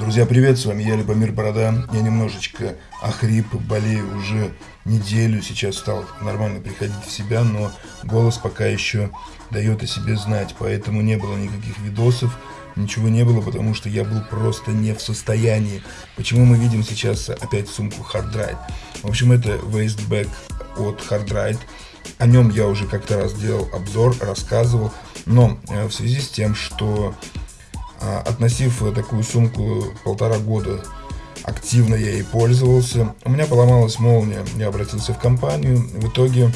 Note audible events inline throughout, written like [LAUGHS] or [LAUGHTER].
Друзья, привет, с вами я, Любомир Борода. Я немножечко охрип, болею уже неделю, сейчас стал нормально приходить в себя, но голос пока еще дает о себе знать, поэтому не было никаких видосов, ничего не было, потому что я был просто не в состоянии. Почему мы видим сейчас опять сумку Hard Ride? В общем, это Wasteback от Hard Ride. О нем я уже как-то раз делал обзор, рассказывал, но э, в связи с тем, что относив такую сумку полтора года, активно я ей пользовался. У меня поломалась молния, я обратился в компанию. В итоге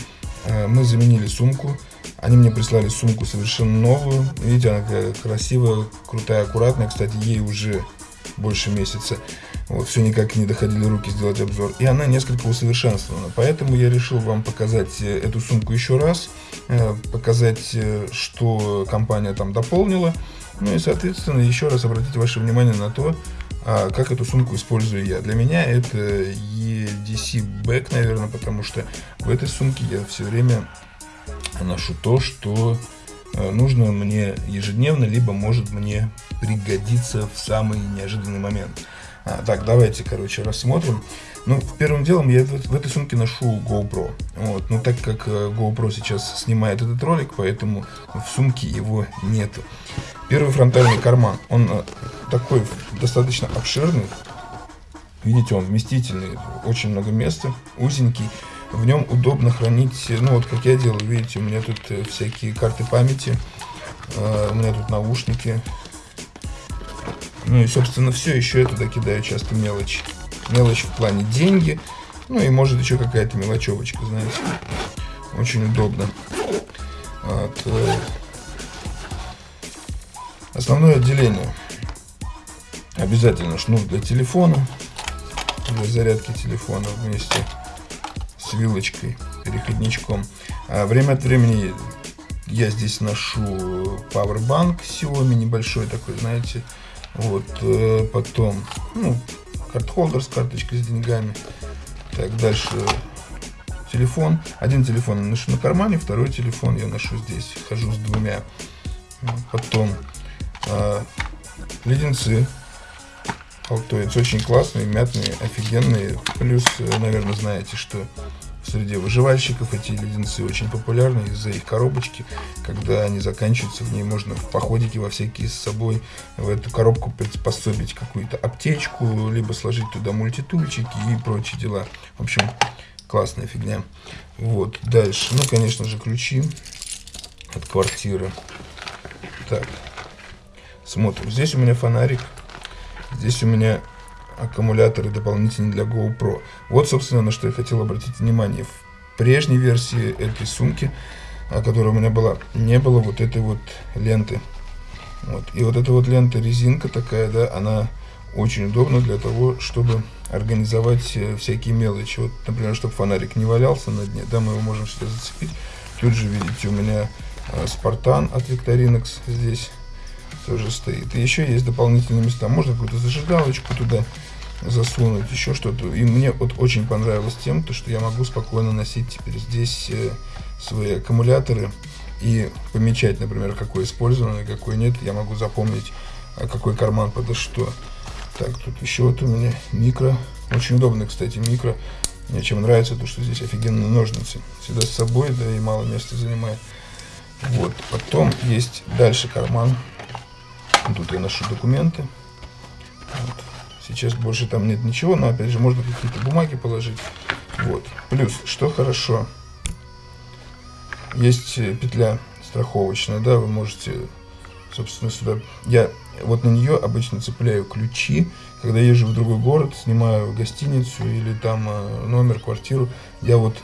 а, мы заменили сумку. Они мне прислали сумку совершенно новую. Видите, она красивая, крутая, аккуратная. Кстати, ей уже больше месяца. Вот, все никак не доходили руки сделать обзор. И она несколько усовершенствована. Поэтому я решил вам показать э, эту сумку еще раз. Э, показать, э, что компания там дополнила. Ну и, соответственно, еще раз обратить ваше внимание на то, а, как эту сумку использую я. Для меня это EDC Back, наверное, потому что в этой сумке я все время ношу то, что а, нужно мне ежедневно, либо может мне пригодиться в самый неожиданный момент. А, так, давайте, короче, рассмотрим. Ну, первым делом я в, этой сумке ношу GoPro. Вот, но так как э, GoPro сейчас снимает этот ролик, поэтому в сумке его нету. Первый фронтальный карман, он э, такой достаточно обширный. Видите, он вместительный, очень много места, узенький. В нем удобно хранить, ну вот как я делаю, видите, у меня тут э, всякие карты памяти, у меня тут наушники. Ну и, собственно, все, еще я туда кидаю часто мелочь. Мелочь в плане деньги, ну и может еще какая-то мелочевочка, знаете. Очень удобно. Вот. Основное отделение. Обязательно шнур для телефона, для зарядки телефона вместе с вилочкой, переходничком. А время от времени я здесь ношу Powerbank Xiaomi небольшой такой, знаете. Вот, э, потом, ну, карт-холдер с карточкой с деньгами. Так, дальше телефон. Один телефон я ношу на кармане, второй телефон я ношу здесь. Хожу с двумя. Потом а, леденцы. Алтоец очень классные, мятные, офигенные. Плюс, э, наверное, знаете, что среди выживальщиков эти леденцы очень популярны из-за их коробочки. Когда они заканчиваются, в ней можно в походике во всякие с собой в эту коробку приспособить какую-то аптечку, либо сложить туда мультитульчики и прочие дела. В общем, классная фигня. Вот, дальше. Ну, конечно же, ключи от квартиры. Так, Смотрим. Здесь у меня фонарик. Здесь у меня аккумуляторы дополнительные для GoPro. Вот, собственно, на что я хотел обратить внимание. В прежней версии этой сумки, которая у меня была, не было вот этой вот ленты. Вот. И вот эта вот лента, резинка такая, да, она очень удобна для того, чтобы организовать э, всякие мелочи. Вот, например, чтобы фонарик не валялся на дне, да, мы его можем сюда зацепить. Тут же, видите, у меня Спартан от Victorinox здесь тоже стоит. И еще есть дополнительные места. Можно какую-то зажигалочку туда засунуть, еще что-то. И мне вот очень понравилось тем, то, что я могу спокойно носить теперь здесь э, свои аккумуляторы и помечать, например, какой использован и какой нет. Я могу запомнить, а какой карман подо что. Так, тут еще вот у меня микро. Очень удобно, кстати, микро. Мне чем нравится, то что здесь офигенные ножницы. Всегда с собой, да и мало места занимает. Вот, потом есть дальше карман Тут я ношу документы. Вот. Сейчас больше там нет ничего, но опять же можно какие-то бумаги положить. Вот. Плюс, что хорошо, есть э, петля страховочная, да, вы можете, собственно, сюда... Я вот на нее обычно цепляю ключи, когда езжу в другой город, снимаю гостиницу или там э, номер, квартиру, я вот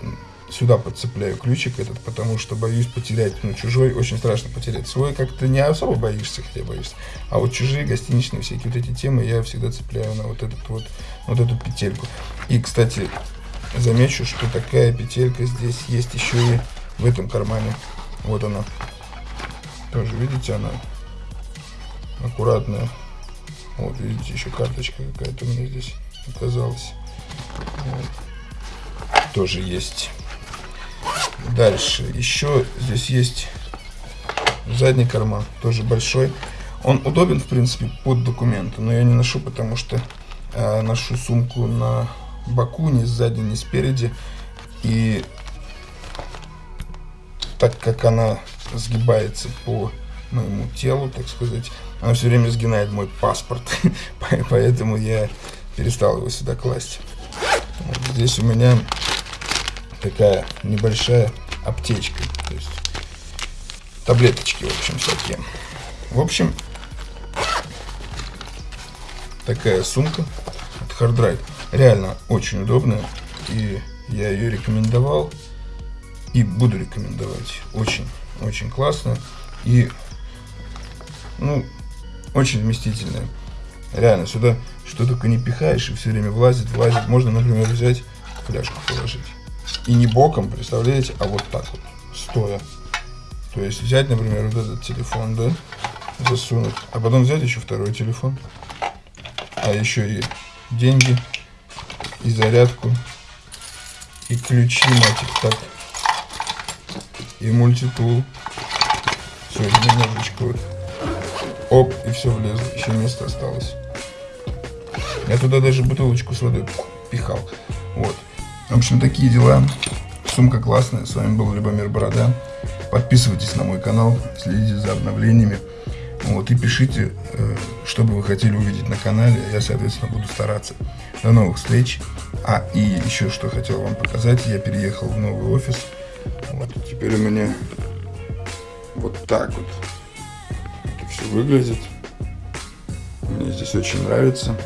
сюда подцепляю ключик этот, потому что боюсь потерять, ну, чужой, очень страшно потерять. Свой как-то не особо боишься, хотя боишься. А вот чужие, гостиничные, всякие вот эти темы я всегда цепляю на вот этот вот, вот эту петельку. И, кстати, замечу, что такая петелька здесь есть еще и в этом кармане. Вот она. Тоже, видите, она аккуратная. Вот, видите, еще карточка какая-то у меня здесь оказалась. Вот. Тоже есть. Дальше. Еще здесь есть задний карман, тоже большой. Он удобен, в принципе, под документы, но я не ношу, потому что э, ношу сумку на боку, ни сзади, ни спереди. И так как она сгибается по моему телу, так сказать, она все время сгинает мой паспорт, [LAUGHS] поэтому я перестал его сюда класть. Вот здесь у меня такая небольшая аптечка, то есть таблеточки, в общем, всякие. В общем, такая сумка от Hard Drive. Реально очень удобная, и я ее рекомендовал и буду рекомендовать. Очень, очень классно и, ну, очень вместительная. Реально, сюда что только не пихаешь, и все время влазит, влазит. Можно, например, взять фляжку положить. И не боком, представляете, а вот так вот, стоя. То есть взять, например, вот этот телефон, да, засунуть, а потом взять еще второй телефон, а еще и деньги, и зарядку, и ключи, мать их, так, и мультитул. Все, немножечко вот. Оп, и все влезло, еще место осталось. Я туда даже бутылочку с водой пихал. Вот. В общем, такие дела. Сумка классная. С вами был Любомир Борода. Подписывайтесь на мой канал, следите за обновлениями. Вот, и пишите, э, что бы вы хотели увидеть на канале. Я, соответственно, буду стараться. До новых встреч. А, и еще что хотел вам показать. Я переехал в новый офис. Вот, теперь у меня вот так вот это все выглядит. Мне здесь очень нравится.